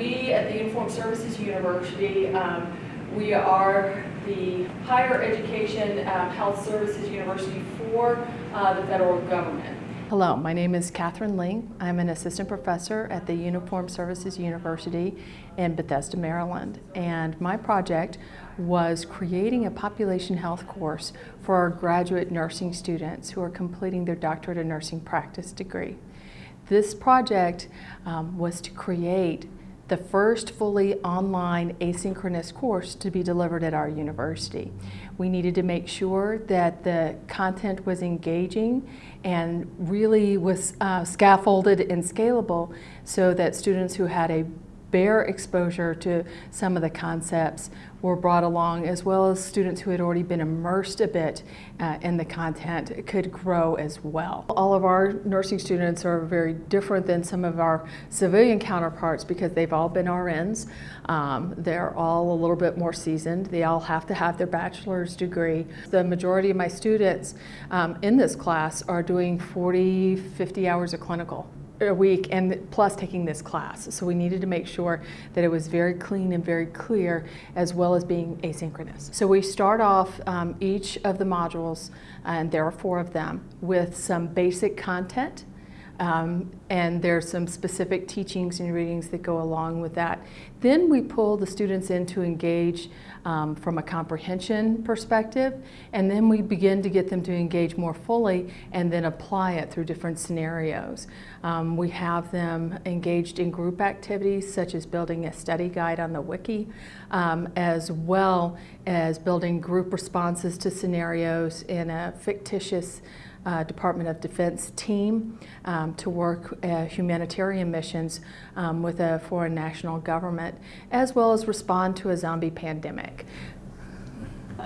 we at the Uniformed Services University, um, we are the higher education um, health services university for uh, the federal government. Hello, my name is Catherine Ling. I'm an assistant professor at the Uniformed Services University in Bethesda, Maryland. And my project was creating a population health course for our graduate nursing students who are completing their doctorate of nursing practice degree. This project um, was to create the first fully online asynchronous course to be delivered at our university. We needed to make sure that the content was engaging and really was uh, scaffolded and scalable so that students who had a bare exposure to some of the concepts were brought along as well as students who had already been immersed a bit uh, in the content could grow as well. All of our nursing students are very different than some of our civilian counterparts because they've all been RNs. Um, they're all a little bit more seasoned. They all have to have their bachelor's degree. The majority of my students um, in this class are doing 40, 50 hours of clinical a week and plus taking this class. So we needed to make sure that it was very clean and very clear as well as being asynchronous. So we start off um, each of the modules, and there are four of them, with some basic content um, and there's some specific teachings and readings that go along with that. Then we pull the students in to engage um, from a comprehension perspective, and then we begin to get them to engage more fully and then apply it through different scenarios. Um, we have them engaged in group activities such as building a study guide on the wiki, um, as well as building group responses to scenarios in a fictitious uh, Department of Defense team um, to work uh, humanitarian missions um, with a foreign national government, as well as respond to a zombie pandemic.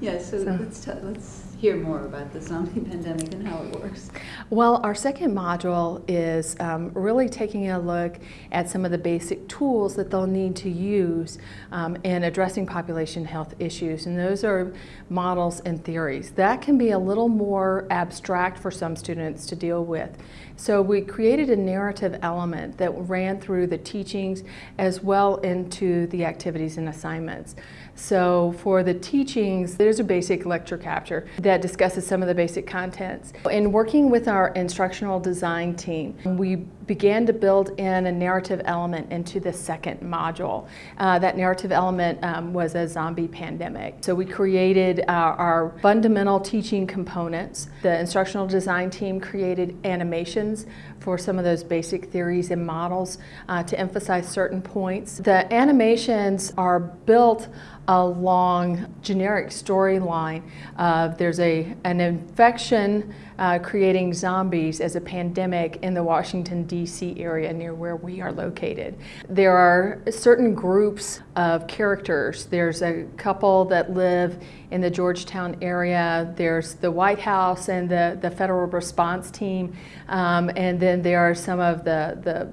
yes, so, so let's, let's hear more about the zombie pandemic and how it works? Well, our second module is um, really taking a look at some of the basic tools that they'll need to use um, in addressing population health issues. And those are models and theories. That can be a little more abstract for some students to deal with. So we created a narrative element that ran through the teachings as well into the activities and assignments. So for the teachings, there's a basic lecture capture that discusses some of the basic contents. In working with our instructional design team, we began to build in a narrative element into the second module. Uh, that narrative element um, was a zombie pandemic. So we created our, our fundamental teaching components. The instructional design team created animations for some of those basic theories and models uh, to emphasize certain points. The animations are built along a generic storyline. Uh, there's a, an infection uh, creating zombies as a pandemic in the Washington, D.C. area near where we are located. There are certain groups of characters. There's a couple that live in the Georgetown area. There's the White House and the, the federal response team. Um, and then there are some of the, the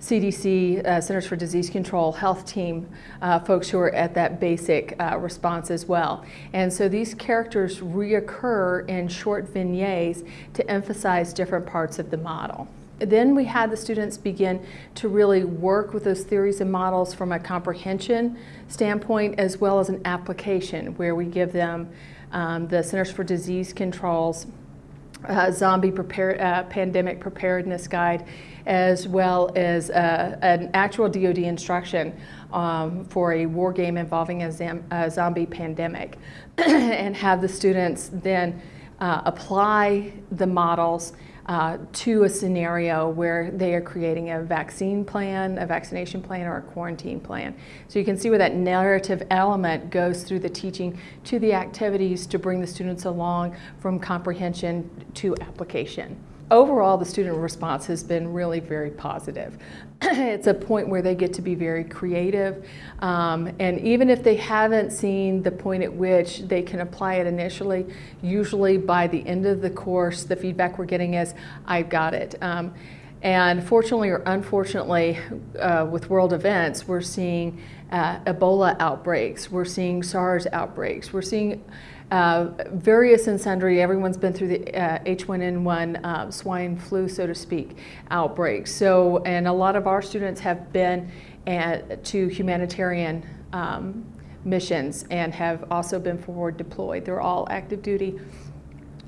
CDC, uh, Centers for Disease Control, health team uh, folks who are at that basic uh, response as well. And so these characters reoccur in short vignettes to emphasize different parts of the model. Then we had the students begin to really work with those theories and models from a comprehension standpoint as well as an application where we give them um, the Centers for Disease Control's uh, zombie prepare, uh, pandemic preparedness guide, as well as uh, an actual DoD instruction um, for a war game involving a, a zombie pandemic, and have the students then uh, apply the models uh, to a scenario where they are creating a vaccine plan, a vaccination plan, or a quarantine plan. So you can see where that narrative element goes through the teaching to the activities to bring the students along from comprehension to application overall, the student response has been really very positive. it's a point where they get to be very creative, um, and even if they haven't seen the point at which they can apply it initially, usually by the end of the course, the feedback we're getting is, I've got it. Um, and fortunately or unfortunately, uh, with world events, we're seeing uh, Ebola outbreaks, we're seeing SARS outbreaks, we're seeing uh, various and sundry. Everyone's been through the uh, H1N1 uh, swine flu, so to speak, outbreaks. So, and a lot of our students have been at, to humanitarian um, missions and have also been forward deployed. They're all active duty.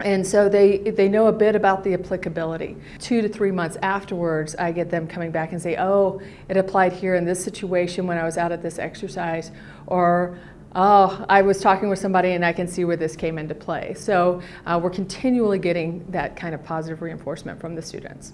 And so they, they know a bit about the applicability. Two to three months afterwards, I get them coming back and say, oh, it applied here in this situation when I was out at this exercise, or oh, I was talking with somebody and I can see where this came into play. So uh, we're continually getting that kind of positive reinforcement from the students.